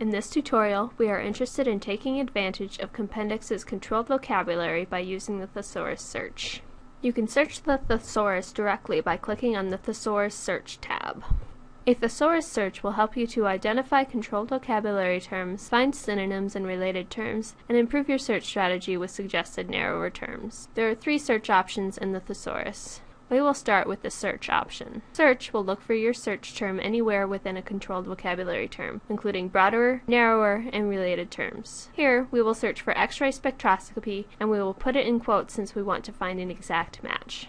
In this tutorial, we are interested in taking advantage of Compendex's controlled vocabulary by using the thesaurus search. You can search the thesaurus directly by clicking on the Thesaurus Search tab. A thesaurus search will help you to identify controlled vocabulary terms, find synonyms and related terms, and improve your search strategy with suggested narrower terms. There are three search options in the thesaurus. We will start with the search option. Search will look for your search term anywhere within a controlled vocabulary term, including broader, narrower, and related terms. Here, we will search for X-ray spectroscopy, and we will put it in quotes since we want to find an exact match.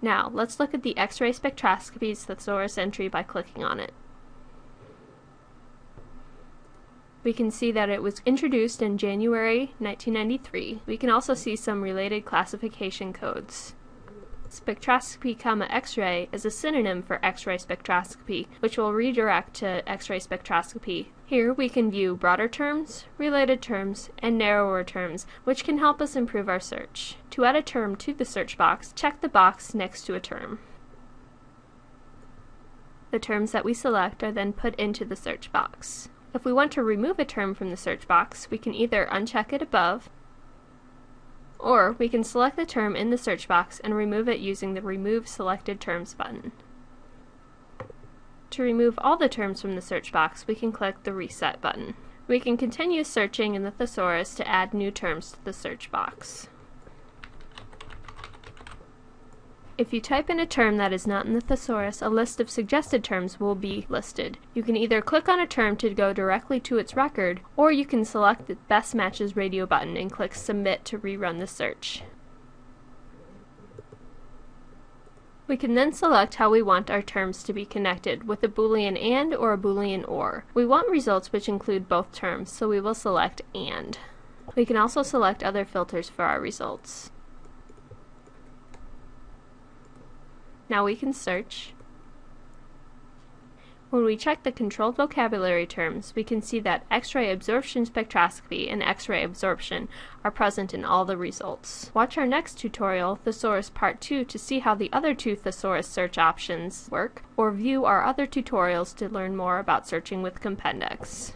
Now, let's look at the X-ray spectroscopy's thesaurus entry by clicking on it. We can see that it was introduced in January 1993. We can also see some related classification codes. Spectroscopy, X-ray is a synonym for X-ray spectroscopy, which will redirect to X-ray spectroscopy. Here we can view broader terms, related terms, and narrower terms, which can help us improve our search. To add a term to the search box, check the box next to a term. The terms that we select are then put into the search box. If we want to remove a term from the search box, we can either uncheck it above, or we can select the term in the search box and remove it using the Remove Selected Terms button. To remove all the terms from the search box, we can click the Reset button. We can continue searching in the thesaurus to add new terms to the search box. If you type in a term that is not in the thesaurus, a list of suggested terms will be listed. You can either click on a term to go directly to its record, or you can select the Best Matches Radio button and click Submit to rerun the search. We can then select how we want our terms to be connected, with a boolean AND or a boolean OR. We want results which include both terms, so we will select AND. We can also select other filters for our results. Now we can search. When we check the controlled vocabulary terms, we can see that X-ray absorption spectroscopy and X-ray absorption are present in all the results. Watch our next tutorial, Thesaurus Part 2, to see how the other two thesaurus search options work, or view our other tutorials to learn more about searching with Compendex.